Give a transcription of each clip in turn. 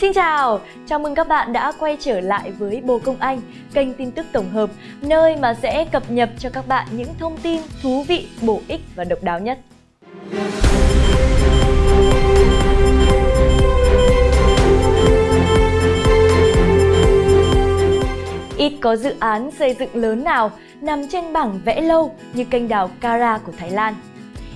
Xin chào, chào mừng các bạn đã quay trở lại với Bồ Công Anh, kênh tin tức tổng hợp, nơi mà sẽ cập nhật cho các bạn những thông tin thú vị, bổ ích và độc đáo nhất. Ít có dự án xây dựng lớn nào nằm trên bảng vẽ lâu như kênh đào Kara của Thái Lan.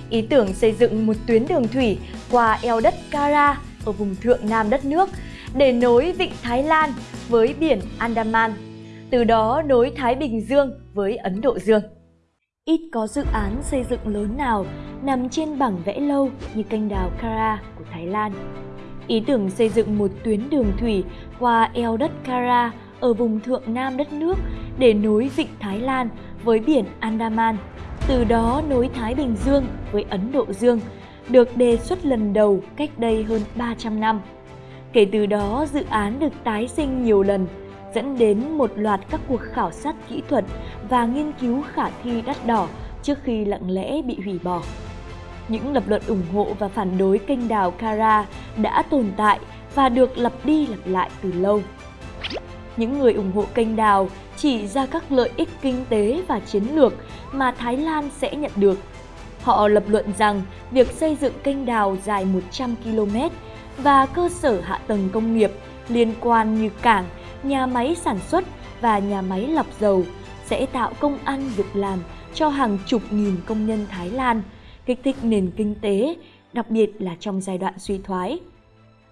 Ý tưởng xây dựng một tuyến đường thủy qua eo đất Kara ở vùng thượng nam đất nước để nối vịnh Thái Lan với biển Andaman, từ đó nối Thái Bình Dương với Ấn Độ Dương. Ít có dự án xây dựng lớn nào nằm trên bảng vẽ lâu như kênh đào Kara của Thái Lan. Ý tưởng xây dựng một tuyến đường thủy qua eo đất Kara ở vùng thượng nam đất nước để nối vịnh Thái Lan với biển Andaman, từ đó nối Thái Bình Dương với Ấn Độ Dương, được đề xuất lần đầu cách đây hơn 300 năm. Kể từ đó, dự án được tái sinh nhiều lần, dẫn đến một loạt các cuộc khảo sát kỹ thuật và nghiên cứu khả thi đắt đỏ trước khi lặng lẽ bị hủy bỏ. Những lập luận ủng hộ và phản đối kênh đào Kara đã tồn tại và được lặp đi lặp lại từ lâu. Những người ủng hộ kênh đào chỉ ra các lợi ích kinh tế và chiến lược mà Thái Lan sẽ nhận được. Họ lập luận rằng việc xây dựng kênh đào dài 100 km và cơ sở hạ tầng công nghiệp liên quan như cảng, nhà máy sản xuất và nhà máy lọc dầu sẽ tạo công ăn việc làm cho hàng chục nghìn công nhân Thái Lan, kích thích nền kinh tế, đặc biệt là trong giai đoạn suy thoái.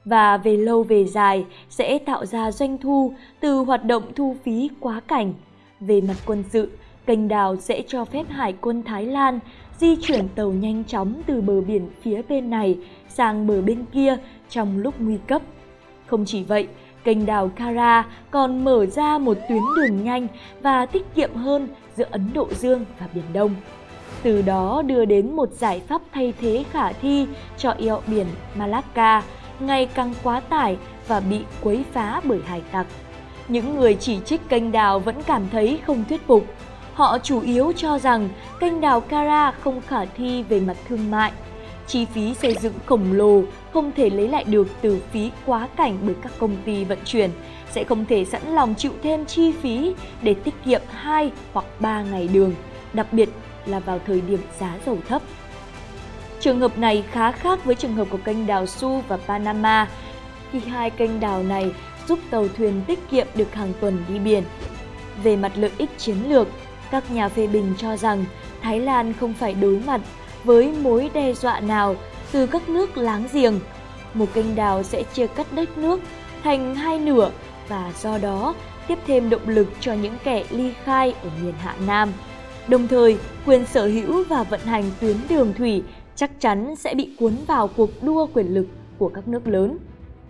Và về lâu về dài sẽ tạo ra doanh thu từ hoạt động thu phí quá cảnh. Về mặt quân sự, kênh đào sẽ cho phép Hải quân Thái Lan di chuyển tàu nhanh chóng từ bờ biển phía bên này sang bờ bên kia trong lúc nguy cấp. Không chỉ vậy, kênh đào Kara còn mở ra một tuyến đường nhanh và tiết kiệm hơn giữa Ấn Độ Dương và Biển Đông. Từ đó đưa đến một giải pháp thay thế khả thi cho eo biển Malacca ngày càng quá tải và bị quấy phá bởi hải tặc. Những người chỉ trích kênh đào vẫn cảm thấy không thuyết phục. Họ chủ yếu cho rằng kênh đào Kara không khả thi về mặt thương mại chi phí xây dựng khổng lồ không thể lấy lại được từ phí quá cảnh bởi các công ty vận chuyển, sẽ không thể sẵn lòng chịu thêm chi phí để tiết kiệm 2 hoặc 3 ngày đường, đặc biệt là vào thời điểm giá dầu thấp. Trường hợp này khá khác với trường hợp của kênh đào Su và Panama, khi hai kênh đào này giúp tàu thuyền tiết kiệm được hàng tuần đi biển. Về mặt lợi ích chiến lược, các nhà phê bình cho rằng Thái Lan không phải đối mặt với mối đe dọa nào từ các nước láng giềng. Một kênh đào sẽ chia cắt đất nước thành hai nửa và do đó tiếp thêm động lực cho những kẻ ly khai ở miền Hạ Nam. Đồng thời, quyền sở hữu và vận hành tuyến đường thủy chắc chắn sẽ bị cuốn vào cuộc đua quyền lực của các nước lớn.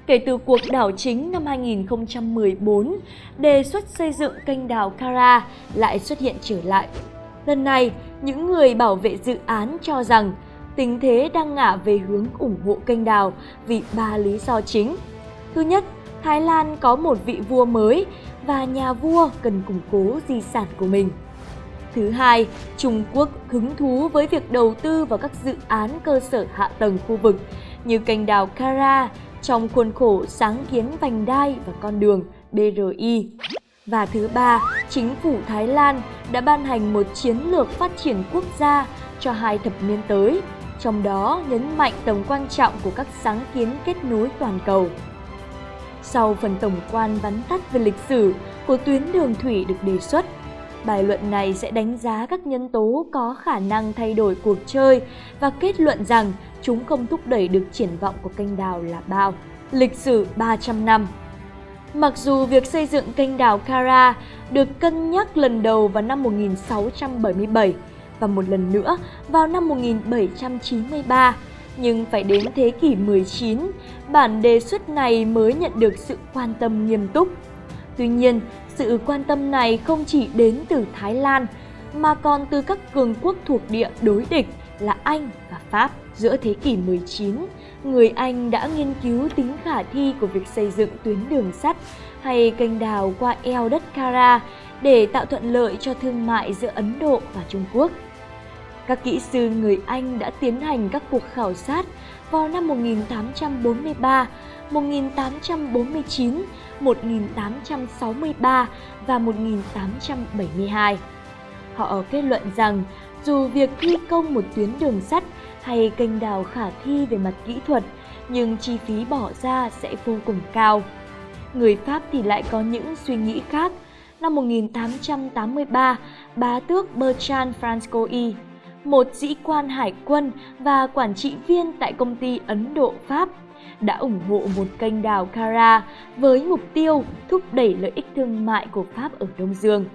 Kể từ cuộc đảo chính năm 2014, đề xuất xây dựng kênh đào Kara lại xuất hiện trở lại Lần này, những người bảo vệ dự án cho rằng tình thế đang ngả về hướng ủng hộ kênh đào vì ba lý do chính. Thứ nhất, Thái Lan có một vị vua mới và nhà vua cần củng cố di sản của mình. Thứ hai, Trung Quốc hứng thú với việc đầu tư vào các dự án cơ sở hạ tầng khu vực như kênh đào Kara trong khuôn khổ sáng kiến vành đai và con đường BRI. Và thứ ba, chính phủ Thái Lan đã ban hành một chiến lược phát triển quốc gia cho hai thập niên tới, trong đó nhấn mạnh tầm quan trọng của các sáng kiến kết nối toàn cầu. Sau phần tổng quan vắn tắt về lịch sử của tuyến đường thủy được đề xuất, bài luận này sẽ đánh giá các nhân tố có khả năng thay đổi cuộc chơi và kết luận rằng chúng không thúc đẩy được triển vọng của kênh đào là bao. Lịch sử 300 năm Mặc dù việc xây dựng kênh đào Kara được cân nhắc lần đầu vào năm 1677 và một lần nữa vào năm 1793, nhưng phải đến thế kỷ 19, bản đề xuất này mới nhận được sự quan tâm nghiêm túc. Tuy nhiên, sự quan tâm này không chỉ đến từ Thái Lan, mà còn từ các cường quốc thuộc địa đối địch là Anh và Pháp. Giữa thế kỷ 19, người Anh đã nghiên cứu tính khả thi của việc xây dựng tuyến đường sắt hay kênh đào qua eo đất Kara để tạo thuận lợi cho thương mại giữa Ấn Độ và Trung Quốc. Các kỹ sư người Anh đã tiến hành các cuộc khảo sát vào năm 1843 1849, 1863 và 1872. Họ kết luận rằng dù việc thi công một tuyến đường sắt hay kênh đào khả thi về mặt kỹ thuật, nhưng chi phí bỏ ra sẽ vô cùng cao. Người Pháp thì lại có những suy nghĩ khác. Năm 1883, bá tước Bertrand Francois một sĩ quan hải quân và quản trị viên tại công ty Ấn Độ Pháp, đã ủng hộ một kênh đào Kara với mục tiêu thúc đẩy lợi ích thương mại của Pháp ở Đông Dương.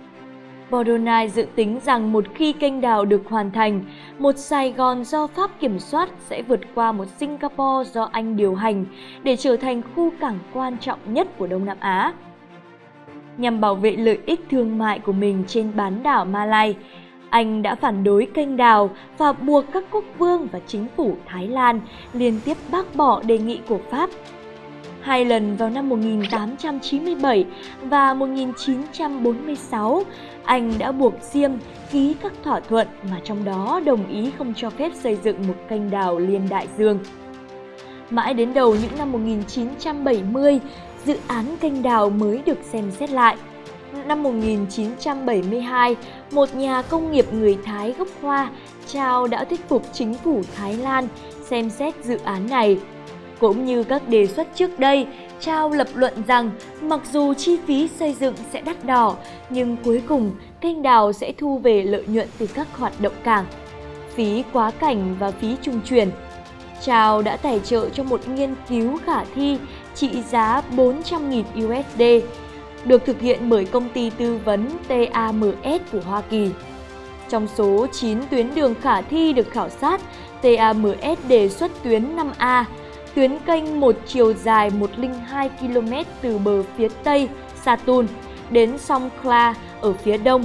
Bordonai dự tính rằng một khi kênh đào được hoàn thành, một Sài Gòn do Pháp kiểm soát sẽ vượt qua một Singapore do Anh điều hành để trở thành khu cảng quan trọng nhất của Đông Nam Á. Nhằm bảo vệ lợi ích thương mại của mình trên bán đảo Malay, anh đã phản đối kênh đào và buộc các quốc vương và chính phủ Thái Lan liên tiếp bác bỏ đề nghị của Pháp hai lần vào năm 1897 và 1946, anh đã buộc Diêm ký các thỏa thuận mà trong đó đồng ý không cho phép xây dựng một kênh đào liên đại dương. Mãi đến đầu những năm 1970, dự án kênh đào mới được xem xét lại. Năm 1972, một nhà công nghiệp người Thái gốc Hoa, Chao đã thuyết phục chính phủ Thái Lan xem xét dự án này. Cũng như các đề xuất trước đây, Chao lập luận rằng mặc dù chi phí xây dựng sẽ đắt đỏ, nhưng cuối cùng kênh đào sẽ thu về lợi nhuận từ các hoạt động cảng, phí quá cảnh và phí trung chuyển. Chao đã tài trợ cho một nghiên cứu khả thi trị giá 400.000 USD, được thực hiện bởi công ty tư vấn TAMS của Hoa Kỳ. Trong số 9 tuyến đường khả thi được khảo sát, TAMS đề xuất tuyến 5A, tuyến kênh một chiều dài 102 km từ bờ phía tây Satun đến sông Kla ở phía đông.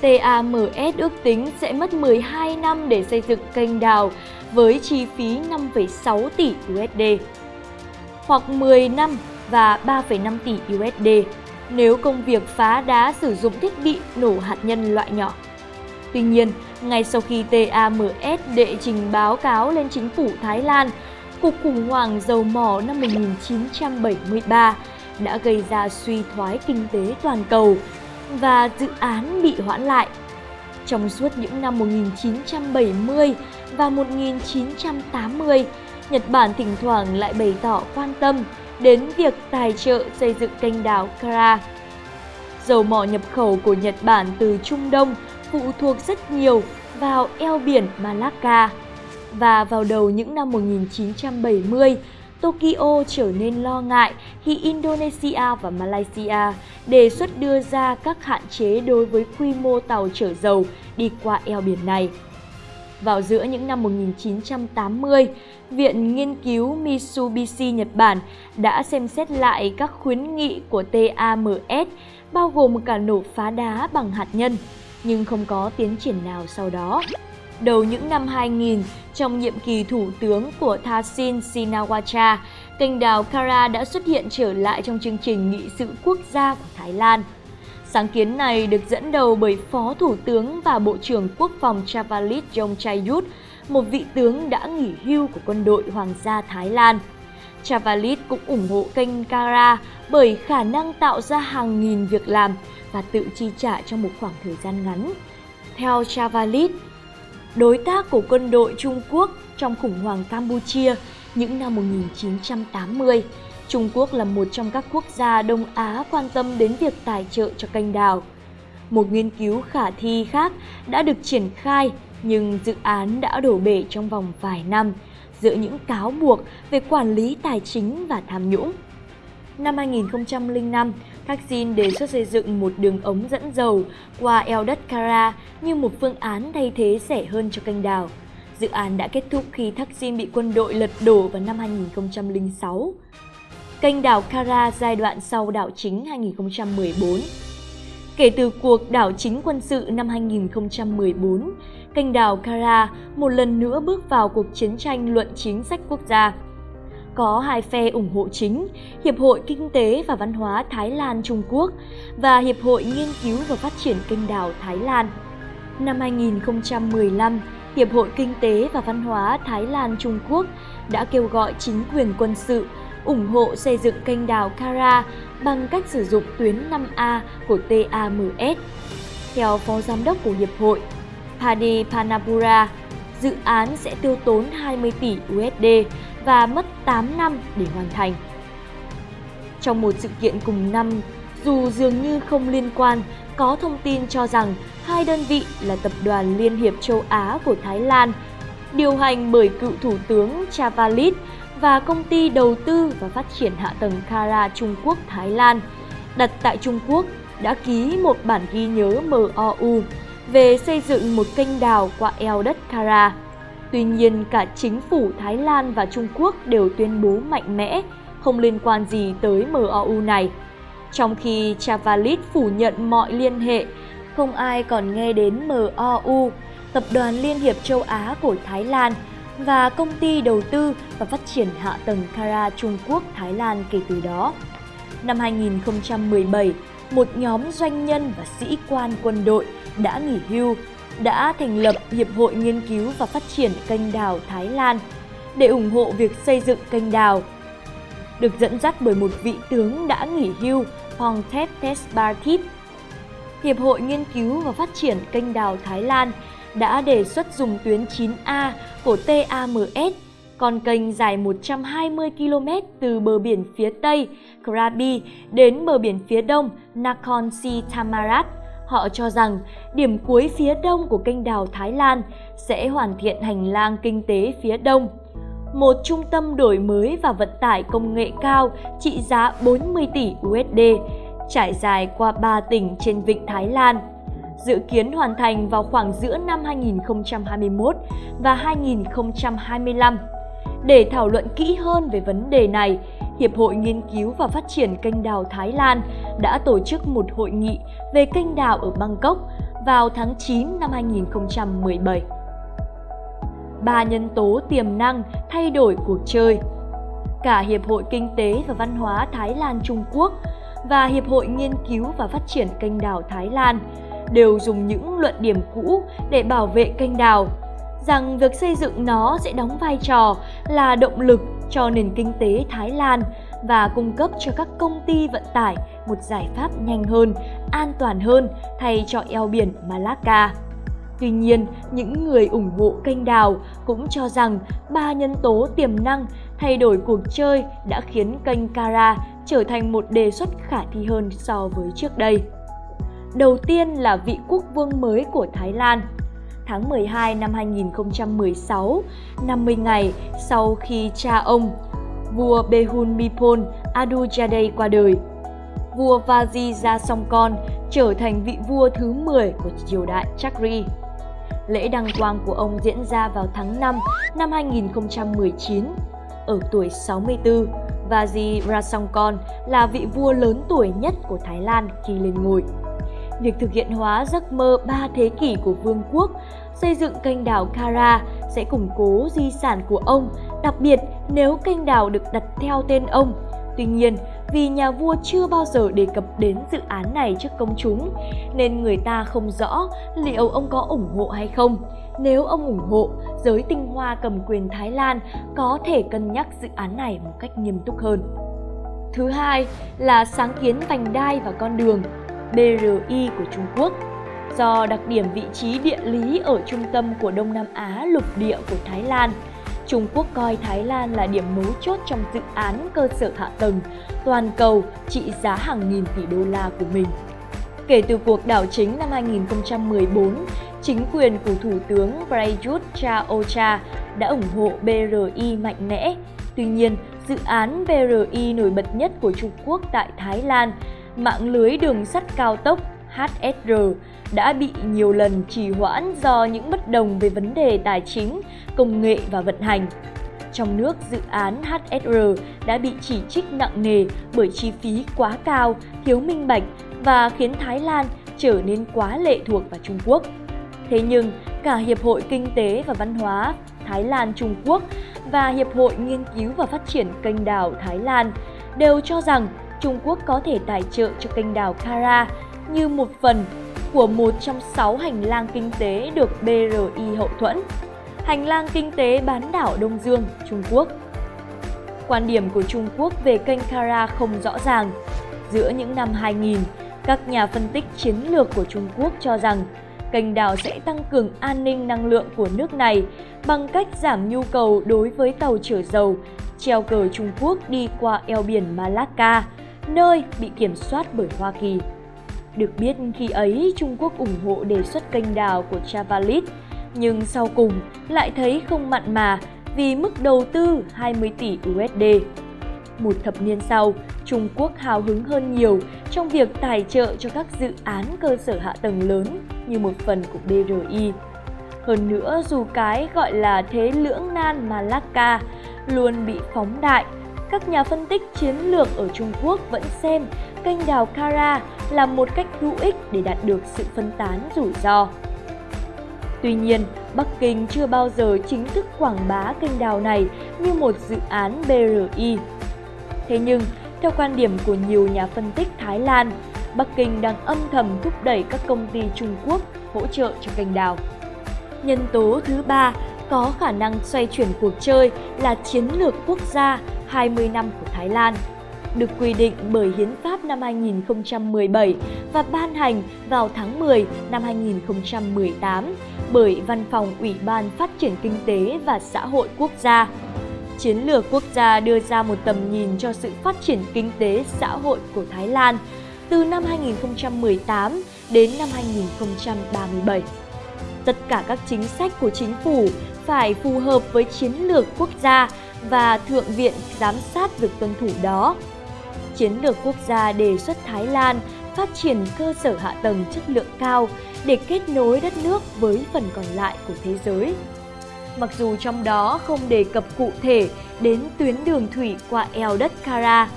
TAMS ước tính sẽ mất 12 năm để xây dựng kênh đào với chi phí 5,6 tỷ USD hoặc 10 năm và 3,5 tỷ USD nếu công việc phá đá sử dụng thiết bị nổ hạt nhân loại nhỏ. Tuy nhiên, ngay sau khi TAMS đệ trình báo cáo lên chính phủ Thái Lan cuộc khủng hoảng dầu mỏ năm 1973 đã gây ra suy thoái kinh tế toàn cầu và dự án bị hoãn lại. Trong suốt những năm 1970 và 1980, Nhật Bản thỉnh thoảng lại bày tỏ quan tâm đến việc tài trợ xây dựng kênh đào Kara. Dầu mỏ nhập khẩu của Nhật Bản từ Trung Đông phụ thuộc rất nhiều vào eo biển Malacca và vào đầu những năm 1970, Tokyo trở nên lo ngại khi Indonesia và Malaysia đề xuất đưa ra các hạn chế đối với quy mô tàu chở dầu đi qua eo biển này. Vào giữa những năm 1980, Viện Nghiên cứu Mitsubishi Nhật Bản đã xem xét lại các khuyến nghị của TAMS, bao gồm cả nổ phá đá bằng hạt nhân, nhưng không có tiến triển nào sau đó. Đầu những năm 2000, trong nhiệm kỳ thủ tướng của Thaksin Shinawatra, kênh đào Kara đã xuất hiện trở lại trong chương trình nghị sự quốc gia của Thái Lan. Sáng kiến này được dẫn đầu bởi Phó Thủ tướng và Bộ trưởng Quốc phòng Chavalit Yongchayut, một vị tướng đã nghỉ hưu của quân đội Hoàng gia Thái Lan. Chavalit cũng ủng hộ kênh Kara bởi khả năng tạo ra hàng nghìn việc làm và tự chi trả trong một khoảng thời gian ngắn. Theo Chavalit, đối tác của quân đội Trung Quốc trong khủng hoảng Campuchia những năm 1980. Trung Quốc là một trong các quốc gia Đông Á quan tâm đến việc tài trợ cho kênh đào. Một nghiên cứu khả thi khác đã được triển khai nhưng dự án đã đổ bể trong vòng vài năm giữa những cáo buộc về quản lý tài chính và tham nhũng. Năm 2005, Thaksin đề xuất xây dựng một đường ống dẫn dầu qua eo đất Kara như một phương án thay thế rẻ hơn cho kênh đào. Dự án đã kết thúc khi Thaksin bị quân đội lật đổ vào năm 2006. Kênh đảo Kara giai đoạn sau đảo chính 2014 Kể từ cuộc đảo chính quân sự năm 2014, kênh đảo Kara một lần nữa bước vào cuộc chiến tranh luận chính sách quốc gia có hai phe ủng hộ chính, Hiệp hội Kinh tế và Văn hóa Thái Lan Trung Quốc và Hiệp hội Nghiên cứu và Phát triển Kênh đào Thái Lan. Năm 2015, Hiệp hội Kinh tế và Văn hóa Thái Lan Trung Quốc đã kêu gọi chính quyền quân sự ủng hộ xây dựng kênh đào Kara bằng cách sử dụng tuyến 5A của TAMS. Theo Phó Giám đốc của Hiệp hội, Padipanapura, dự án sẽ tiêu tốn 20 tỷ USD và mất 8 năm để hoàn thành. Trong một sự kiện cùng năm, dù dường như không liên quan, có thông tin cho rằng hai đơn vị là Tập đoàn Liên hiệp châu Á của Thái Lan, điều hành bởi cựu Thủ tướng Chavalit và công ty đầu tư và phát triển hạ tầng Kara Trung Quốc Thái Lan, đặt tại Trung Quốc đã ký một bản ghi nhớ MOU về xây dựng một kênh đào qua eo đất Kara. Tuy nhiên, cả chính phủ Thái Lan và Trung Quốc đều tuyên bố mạnh mẽ không liên quan gì tới MOU này. Trong khi Chavalit phủ nhận mọi liên hệ, không ai còn nghe đến MOU, Tập đoàn Liên hiệp châu Á của Thái Lan và công ty đầu tư và phát triển hạ tầng Kara Trung Quốc Thái Lan kể từ đó. Năm 2017, một nhóm doanh nhân và sĩ quan quân đội đã nghỉ hưu đã thành lập Hiệp hội Nghiên cứu và Phát triển kênh đào Thái Lan để ủng hộ việc xây dựng kênh đào. Được dẫn dắt bởi một vị tướng đã nghỉ hưu Pongthep Tesbarthip. Hiệp hội Nghiên cứu và Phát triển kênh đào Thái Lan đã đề xuất dùng tuyến 9A của TAMS, con kênh dài 120 km từ bờ biển phía Tây Krabi đến bờ biển phía Đông Nakhon Si Thammarat. Họ cho rằng điểm cuối phía đông của kênh đào Thái Lan sẽ hoàn thiện hành lang kinh tế phía đông. Một trung tâm đổi mới và vận tải công nghệ cao trị giá 40 tỷ USD, trải dài qua 3 tỉnh trên vịnh Thái Lan dự kiến hoàn thành vào khoảng giữa năm 2021 và 2025. Để thảo luận kỹ hơn về vấn đề này, Hiệp hội Nghiên cứu và Phát triển kênh đào Thái Lan đã tổ chức một hội nghị về kênh đào ở Bangkok vào tháng 9 năm 2017. Ba nhân tố tiềm năng thay đổi cuộc chơi Cả Hiệp hội Kinh tế và Văn hóa Thái Lan Trung Quốc và Hiệp hội Nghiên cứu và Phát triển kênh đào Thái Lan đều dùng những luận điểm cũ để bảo vệ kênh đào, rằng việc xây dựng nó sẽ đóng vai trò là động lực cho nền kinh tế Thái Lan và cung cấp cho các công ty vận tải một giải pháp nhanh hơn, an toàn hơn thay cho eo biển Malacca. Tuy nhiên, những người ủng hộ kênh đào cũng cho rằng ba nhân tố tiềm năng thay đổi cuộc chơi đã khiến kênh Kara trở thành một đề xuất khả thi hơn so với trước đây. Đầu tiên là vị quốc vương mới của Thái Lan. Tháng 12 năm 2016, 50 ngày sau khi cha ông, vua Behunmipol Adujadeh qua đời, vua Vajirasongkorn trở thành vị vua thứ 10 của triều đại Chakri. Lễ đăng quang của ông diễn ra vào tháng 5 năm 2019. Ở tuổi 64, Vajirasongkorn là vị vua lớn tuổi nhất của Thái Lan khi lên ngôi việc thực hiện hóa giấc mơ ba thế kỷ của vương quốc, xây dựng kênh đảo Kara sẽ củng cố di sản của ông, đặc biệt nếu kênh đảo được đặt theo tên ông. Tuy nhiên, vì nhà vua chưa bao giờ đề cập đến dự án này trước công chúng, nên người ta không rõ liệu ông có ủng hộ hay không. Nếu ông ủng hộ, giới tinh hoa cầm quyền Thái Lan có thể cân nhắc dự án này một cách nghiêm túc hơn. Thứ hai là sáng kiến vành đai và con đường. BRI của Trung Quốc. Do đặc điểm vị trí địa lý ở trung tâm của Đông Nam Á lục địa của Thái Lan, Trung Quốc coi Thái Lan là điểm mấu chốt trong dự án cơ sở hạ tầng toàn cầu trị giá hàng nghìn tỷ đô la của mình. Kể từ cuộc đảo chính năm 2014, chính quyền của Thủ tướng Prayut Chan-o-cha đã ủng hộ BRI mạnh mẽ. Tuy nhiên, dự án BRI nổi bật nhất của Trung Quốc tại Thái Lan mạng lưới đường sắt cao tốc HSR đã bị nhiều lần trì hoãn do những bất đồng về vấn đề tài chính, công nghệ và vận hành. Trong nước, dự án HSR đã bị chỉ trích nặng nề bởi chi phí quá cao, thiếu minh bạch và khiến Thái Lan trở nên quá lệ thuộc vào Trung Quốc. Thế nhưng, cả Hiệp hội Kinh tế và Văn hóa Thái Lan Trung Quốc và Hiệp hội Nghiên cứu và Phát triển kênh đào Thái Lan đều cho rằng Trung Quốc có thể tài trợ cho kênh đào Kara như một phần của một trong sáu hành lang kinh tế được BRI hậu thuẫn. Hành lang kinh tế bán đảo Đông Dương, Trung Quốc. Quan điểm của Trung Quốc về kênh Kara không rõ ràng. Giữa những năm 2000, các nhà phân tích chiến lược của Trung Quốc cho rằng kênh đào sẽ tăng cường an ninh năng lượng của nước này bằng cách giảm nhu cầu đối với tàu chở dầu treo cờ Trung Quốc đi qua eo biển Malacca, nơi bị kiểm soát bởi Hoa Kỳ. Được biết khi ấy Trung Quốc ủng hộ đề xuất kênh đào của Chavalit, nhưng sau cùng lại thấy không mặn mà vì mức đầu tư 20 tỷ USD. Một thập niên sau, Trung Quốc hào hứng hơn nhiều trong việc tài trợ cho các dự án cơ sở hạ tầng lớn như một phần của BRI. Hơn nữa, dù cái gọi là thế lưỡng nan Malacca luôn bị phóng đại, các nhà phân tích chiến lược ở Trung Quốc vẫn xem kênh đào Kara là một cách hữu ích để đạt được sự phân tán rủi ro. Tuy nhiên, Bắc Kinh chưa bao giờ chính thức quảng bá kênh đào này như một dự án BRI. Thế nhưng, theo quan điểm của nhiều nhà phân tích Thái Lan, Bắc Kinh đang âm thầm thúc đẩy các công ty Trung Quốc hỗ trợ cho kênh đào. Nhân tố thứ ba có khả năng xoay chuyển cuộc chơi là chiến lược quốc gia 20 năm của Thái Lan, được quy định bởi Hiến pháp năm 2017 và ban hành vào tháng 10 năm 2018 bởi Văn phòng Ủy ban Phát triển Kinh tế và Xã hội Quốc gia. Chiến lược quốc gia đưa ra một tầm nhìn cho sự phát triển kinh tế xã hội của Thái Lan từ năm 2018 đến năm 2037. Tất cả các chính sách của chính phủ phải phù hợp với chiến lược quốc gia và Thượng viện giám sát việc tuân thủ đó. Chiến lược quốc gia đề xuất Thái Lan phát triển cơ sở hạ tầng chất lượng cao để kết nối đất nước với phần còn lại của thế giới. Mặc dù trong đó không đề cập cụ thể đến tuyến đường thủy qua eo đất Kara,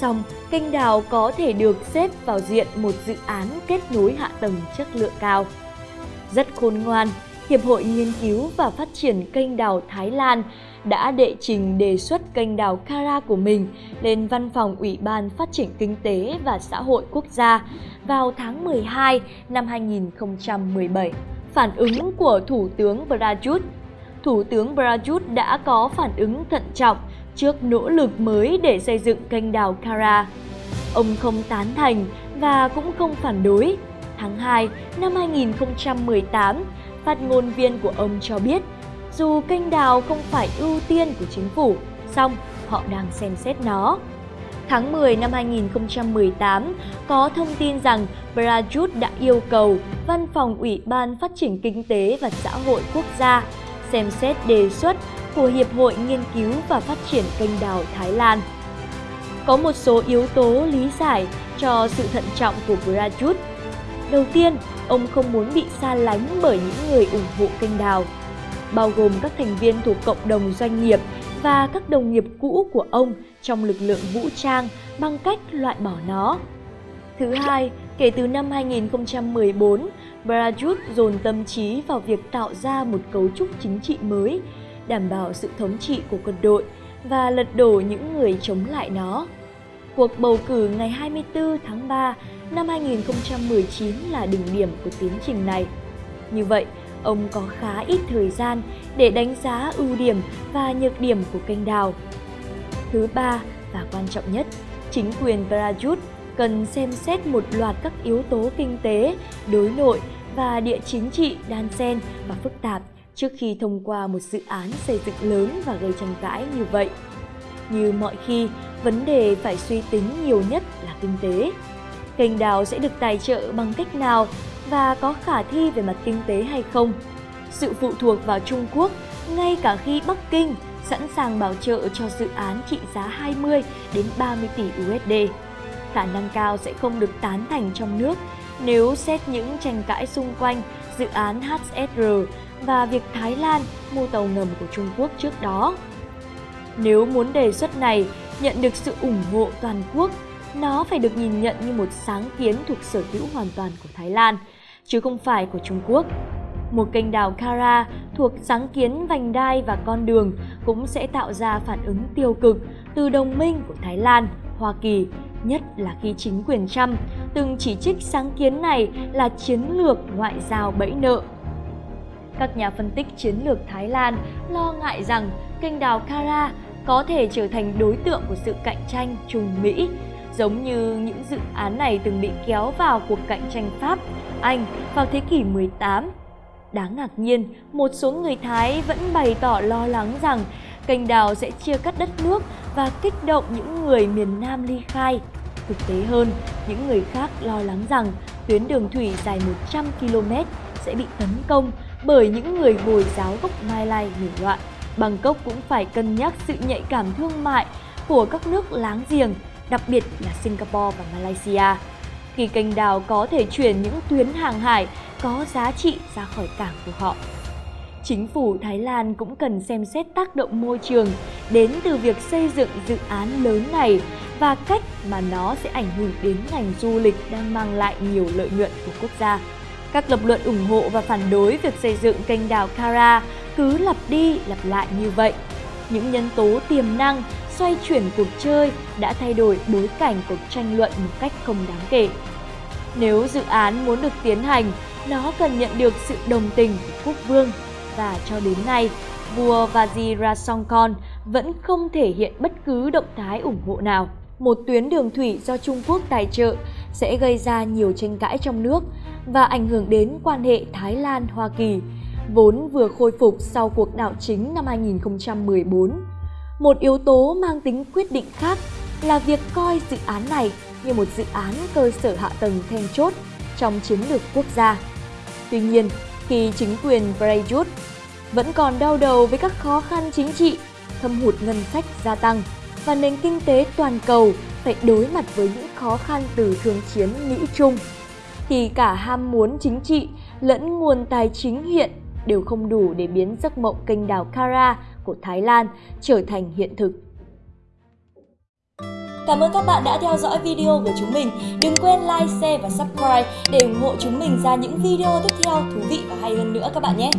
song kênh đào có thể được xếp vào diện một dự án kết nối hạ tầng chất lượng cao. Rất khôn ngoan, Hiệp hội Nghiên cứu và Phát triển kênh đào Thái Lan đã đệ trình đề xuất kênh đào Kara của mình lên Văn phòng Ủy ban Phát triển Kinh tế và Xã hội Quốc gia vào tháng 12 năm 2017. Phản ứng của Thủ tướng Prayut Thủ tướng Prayut đã có phản ứng thận trọng trước nỗ lực mới để xây dựng kênh đào Kara. Ông không tán thành và cũng không phản đối. Tháng 2 năm 2018, phát ngôn viên của ông cho biết dù kênh đào không phải ưu tiên của chính phủ, song họ đang xem xét nó. Tháng 10 năm 2018, có thông tin rằng Prayut đã yêu cầu Văn phòng Ủy ban Phát triển Kinh tế và Xã hội Quốc gia xem xét đề xuất của Hiệp hội Nghiên cứu và Phát triển kênh đào Thái Lan. Có một số yếu tố lý giải cho sự thận trọng của Prayut. Đầu tiên, ông không muốn bị xa lánh bởi những người ủng hộ kênh đào bao gồm các thành viên thuộc cộng đồng doanh nghiệp và các đồng nghiệp cũ của ông trong lực lượng vũ trang bằng cách loại bỏ nó. Thứ hai, kể từ năm 2014, Prayut dồn tâm trí vào việc tạo ra một cấu trúc chính trị mới, đảm bảo sự thống trị của quân đội và lật đổ những người chống lại nó. Cuộc bầu cử ngày 24 tháng 3 năm 2019 là đỉnh điểm của tiến trình này. Như vậy, ông có khá ít thời gian để đánh giá ưu điểm và nhược điểm của kênh đào. Thứ ba và quan trọng nhất, chính quyền Prayut cần xem xét một loạt các yếu tố kinh tế, đối nội và địa chính trị đan xen và phức tạp trước khi thông qua một dự án xây dựng lớn và gây tranh cãi như vậy. Như mọi khi, vấn đề phải suy tính nhiều nhất là kinh tế. Kênh đào sẽ được tài trợ bằng cách nào và có khả thi về mặt kinh tế hay không. Sự phụ thuộc vào Trung Quốc, ngay cả khi Bắc Kinh sẵn sàng bảo trợ cho dự án trị giá 20 đến 30 tỷ USD. Khả năng cao sẽ không được tán thành trong nước nếu xét những tranh cãi xung quanh dự án HSR và việc Thái Lan mua tàu ngầm của Trung Quốc trước đó. Nếu muốn đề xuất này nhận được sự ủng hộ toàn quốc, nó phải được nhìn nhận như một sáng kiến thuộc sở hữu hoàn toàn của Thái Lan – chứ không phải của Trung Quốc. Một kênh đào Kara thuộc sáng kiến vành đai và con đường cũng sẽ tạo ra phản ứng tiêu cực từ đồng minh của Thái Lan, Hoa Kỳ, nhất là khi chính quyền Trump từng chỉ trích sáng kiến này là chiến lược ngoại giao bẫy nợ. Các nhà phân tích chiến lược Thái Lan lo ngại rằng kênh đào Kara có thể trở thành đối tượng của sự cạnh tranh Trung Mỹ, giống như những dự án này từng bị kéo vào cuộc cạnh tranh Pháp, Anh vào thế kỷ 18. Đáng ngạc nhiên, một số người Thái vẫn bày tỏ lo lắng rằng kênh đào sẽ chia cắt đất nước và kích động những người miền Nam ly khai. Thực tế hơn, những người khác lo lắng rằng tuyến đường thủy dài 100 km sẽ bị tấn công bởi những người Hồi giáo gốc Mai Lai nổi loạn. Bangkok cũng phải cân nhắc sự nhạy cảm thương mại của các nước láng giềng, đặc biệt là Singapore và Malaysia. Khi kênh đào có thể chuyển những tuyến hàng hải có giá trị ra khỏi cảng của họ. Chính phủ Thái Lan cũng cần xem xét tác động môi trường đến từ việc xây dựng dự án lớn này và cách mà nó sẽ ảnh hưởng đến ngành du lịch đang mang lại nhiều lợi nhuận của quốc gia. Các lập luận ủng hộ và phản đối việc xây dựng kênh đào Kara cứ lặp đi lặp lại như vậy. Những nhân tố tiềm năng xoay chuyển cuộc chơi đã thay đổi bối cảnh cuộc tranh luận một cách không đáng kể. Nếu dự án muốn được tiến hành, nó cần nhận được sự đồng tình của quốc vương và cho đến nay, vua Vajirasongkorn vẫn không thể hiện bất cứ động thái ủng hộ nào. Một tuyến đường thủy do Trung Quốc tài trợ sẽ gây ra nhiều tranh cãi trong nước và ảnh hưởng đến quan hệ Thái Lan-Hoa Kỳ, vốn vừa khôi phục sau cuộc đảo chính năm 2014. Một yếu tố mang tính quyết định khác là việc coi dự án này như một dự án cơ sở hạ tầng then chốt trong chiến lược quốc gia. Tuy nhiên, khi chính quyền Prayut vẫn còn đau đầu với các khó khăn chính trị, thâm hụt ngân sách gia tăng và nền kinh tế toàn cầu phải đối mặt với những khó khăn từ thương chiến Mỹ-Trung, thì cả ham muốn chính trị lẫn nguồn tài chính hiện đều không đủ để biến giấc mộng kênh đào Kara của Thái Lan trở thành hiện thực. Cảm ơn các bạn đã theo dõi video của chúng mình. Đừng quên like, share và subscribe để ủng hộ chúng mình ra những video tiếp theo thú vị và hay hơn nữa các bạn nhé.